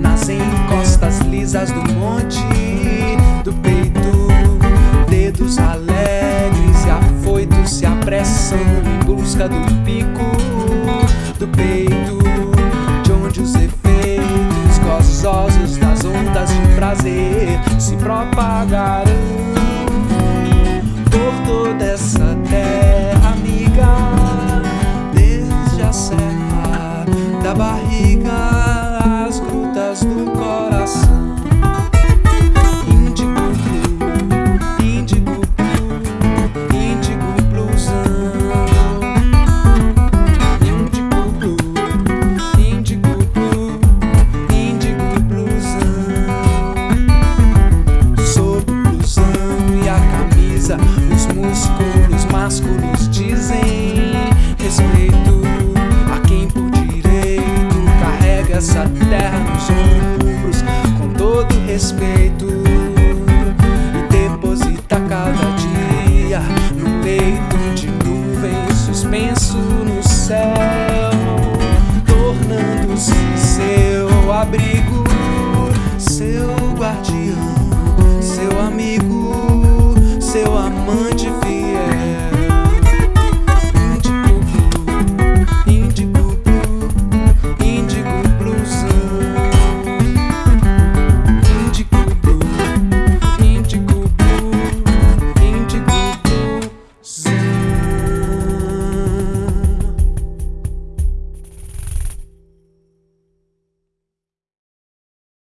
nas encostas lisas do monte Do peito Dedos alegres e afoitos se apressam Em busca do pico Do peito De onde os efeitos gozosos Das ondas de prazer Se propagarão. Por toda essa terra amiga Desde a serra da barriga voz do coração. Índigo blue, índigo blusão. Índigo blue, indigo blusão. Sob o blusão e a camisa, os músculos masculinos. essa terra nos ombros com todo respeito e deposita cada dia no peito de nuvens suspenso no céu, tornando-se seu abrigo, seu guardião.